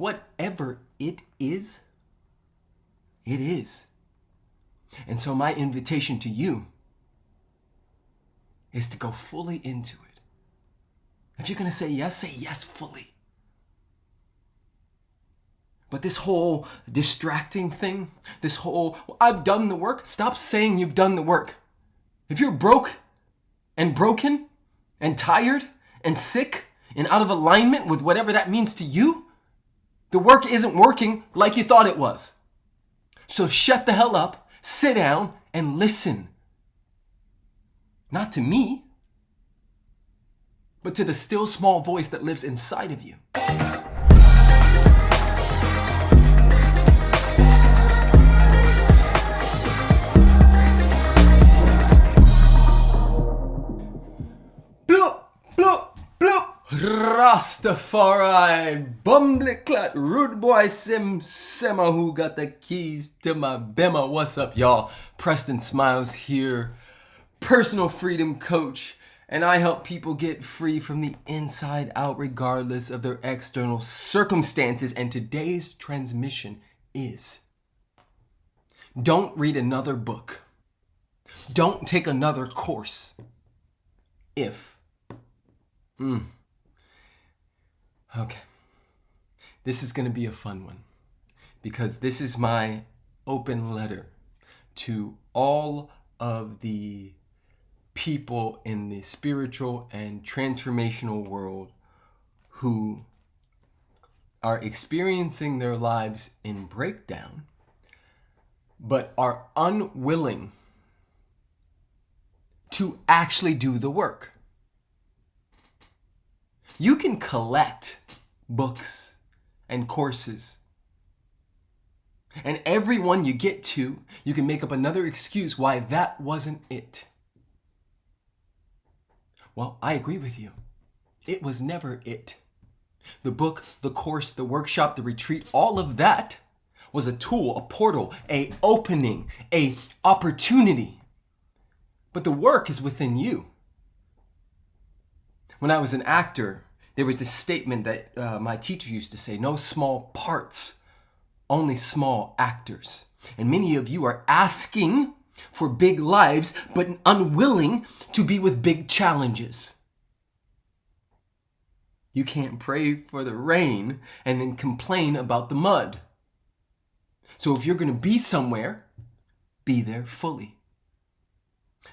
whatever it is, it is. And so, my invitation to you is to go fully into it. If you're going to say yes, say yes fully. But this whole distracting thing, this whole, I've done the work, stop saying you've done the work. If you're broke and broken and tired and sick and out of alignment with whatever that means to you, the work isn't working like you thought it was. So shut the hell up, sit down, and listen. Not to me, but to the still small voice that lives inside of you. Rastafari, bumbleclat, rude boy Sim Simma who got the keys to my bema. What's up, y'all? Preston Smiles here, personal freedom coach, and I help people get free from the inside out regardless of their external circumstances. And today's transmission is don't read another book, don't take another course if. Mm, Okay. This is going to be a fun one because this is my open letter to all of the people in the spiritual and transformational world who are experiencing their lives in breakdown but are unwilling to actually do the work. You can collect books and courses. And every one you get to, you can make up another excuse why that wasn't it. Well, I agree with you. It was never it. The book, the course, the workshop, the retreat, all of that was a tool, a portal, a opening, a opportunity. But the work is within you. When I was an actor, there was this statement that uh, my teacher used to say no small parts, only small actors. And many of you are asking for big lives, but unwilling to be with big challenges. You can't pray for the rain and then complain about the mud. So if you're going to be somewhere, be there fully.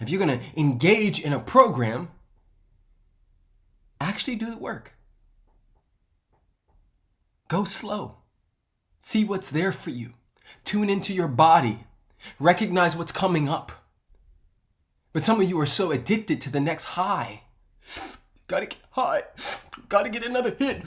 If you're going to engage in a program, actually do the work. Go slow. See what's there for you. Tune into your body. Recognize what's coming up. But some of you are so addicted to the next high. Gotta get high. Gotta get another hit.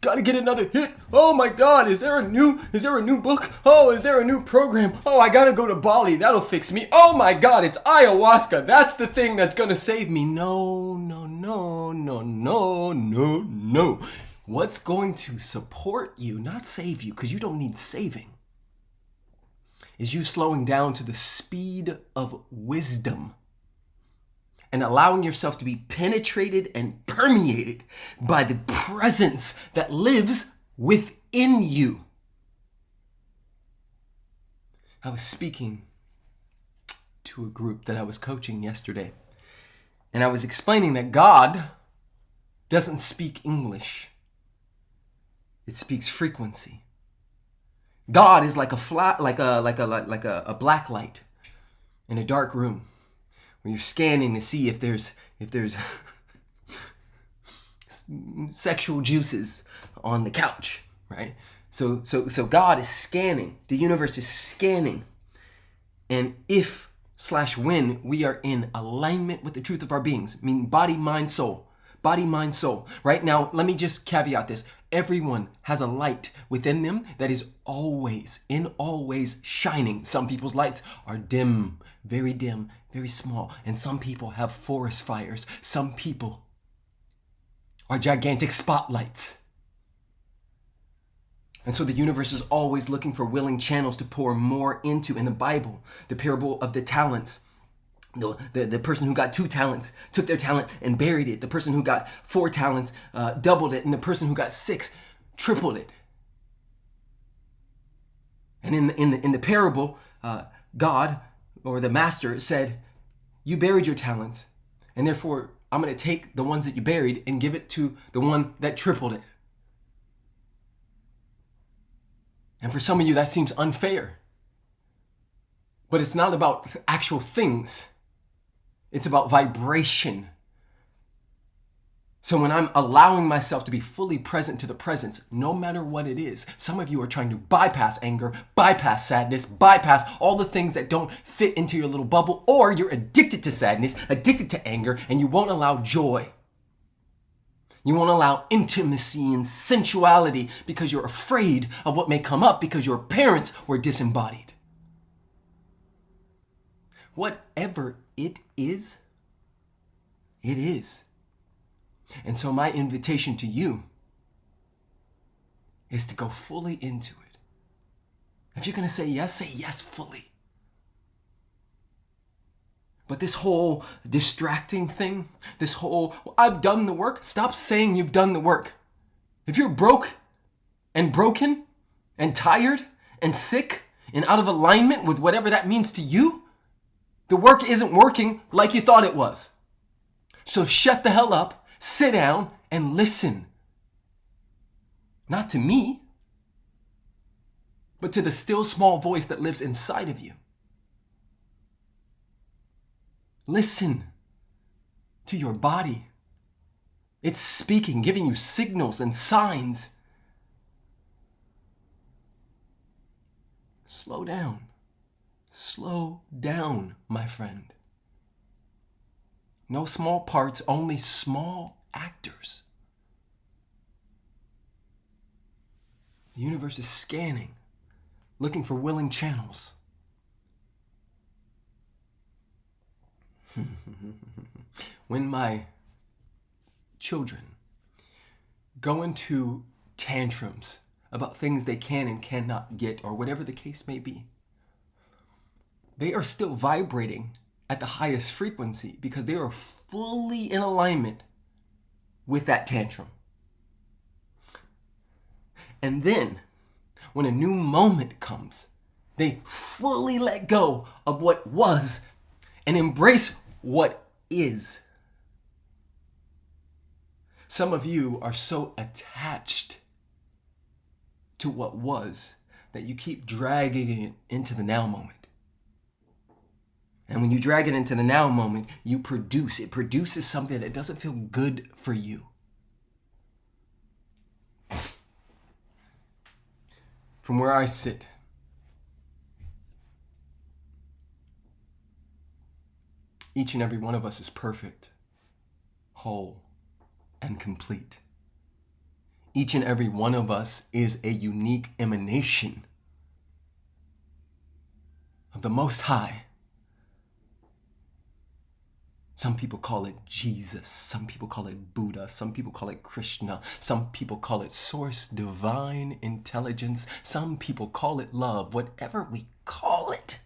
Gotta get another hit. Oh my god, is there a new is there a new book? Oh, is there a new program? Oh, I gotta go to Bali. That'll fix me. Oh my god, it's ayahuasca. That's the thing that's gonna save me. No, no, no, no, no, no, no. What's going to support you, not save you, because you don't need saving, is you slowing down to the speed of wisdom and allowing yourself to be penetrated and permeated by the presence that lives within you. I was speaking to a group that I was coaching yesterday, and I was explaining that God doesn't speak English. It speaks frequency. God is like a flat, like a like a like a, a black light in a dark room where you're scanning to see if there's if there's sexual juices on the couch, right? So so so God is scanning. The universe is scanning. And if slash when we are in alignment with the truth of our beings, meaning body, mind, soul, body, mind, soul. Right now, let me just caveat this. Everyone has a light within them that is always, in always shining. Some people's lights are dim, very dim, very small. And some people have forest fires. Some people are gigantic spotlights. And so the universe is always looking for willing channels to pour more into. In the Bible, the parable of the talents, the, the, the person who got two talents took their talent and buried it. The person who got four talents uh, doubled it. And the person who got six tripled it. And in the, in the, in the parable, uh, God or the master said, You buried your talents, and therefore I'm going to take the ones that you buried and give it to the one that tripled it. And for some of you, that seems unfair. But it's not about actual things, it's about vibration. So when I'm allowing myself to be fully present to the presence, no matter what it is, some of you are trying to bypass anger, bypass sadness, bypass all the things that don't fit into your little bubble, or you're addicted to sadness, addicted to anger, and you won't allow joy. You won't allow intimacy and sensuality because you're afraid of what may come up because your parents were disembodied. Whatever it is, it is. And so, my invitation to you is to go fully into it. If you're going to say yes, say yes fully. But this whole distracting thing, this whole, well, I've done the work, stop saying you've done the work. If you're broke and broken and tired and sick and out of alignment with whatever that means to you, the work isn't working like you thought it was. So shut the hell up sit down and listen. Not to me, but to the still small voice that lives inside of you. Listen to your body. It's speaking, giving you signals and signs. Slow down. Slow down, my friend. No small parts, only small actors. The universe is scanning, looking for willing channels. when my children go into tantrums about things they can and cannot get, or whatever the case may be, they are still vibrating at the highest frequency because they are fully in alignment with that tantrum. And then, when a new moment comes, they fully let go of what was and embrace what is. Some of you are so attached to what was that you keep dragging it into the now moment. And when you drag it into the now moment, you produce. It produces something that doesn't feel good for you. From where I sit, each and every one of us is perfect, whole, and complete. Each and every one of us is a unique emanation of the Most High some people call it Jesus. Some people call it Buddha. Some people call it Krishna. Some people call it source, divine intelligence. Some people call it love. Whatever we call it.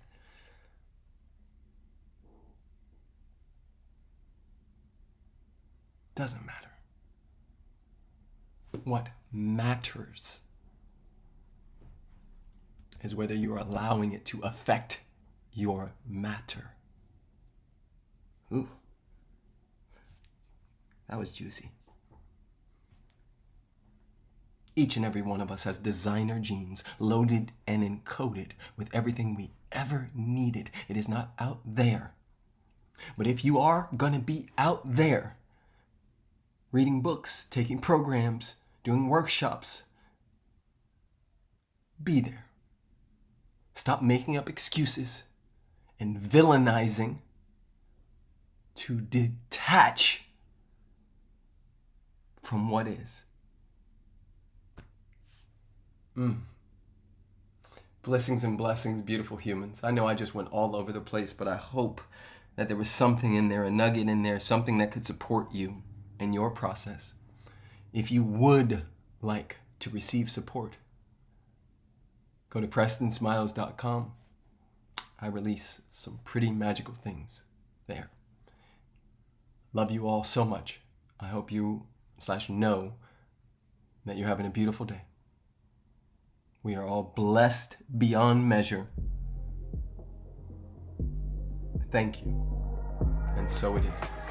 Doesn't matter. What matters is whether you're allowing it to affect your matter. Ooh. That was juicy. Each and every one of us has designer genes loaded and encoded with everything we ever needed. It is not out there. But if you are going to be out there, reading books, taking programs, doing workshops, be there. Stop making up excuses and villainizing to detach from what is. Mm. Blessings and blessings, beautiful humans. I know I just went all over the place, but I hope that there was something in there, a nugget in there, something that could support you in your process. If you would like to receive support, go to PrestonSmiles.com. I release some pretty magical things there. Love you all so much. I hope you slash know that you're having a beautiful day. We are all blessed beyond measure. Thank you. And so it is.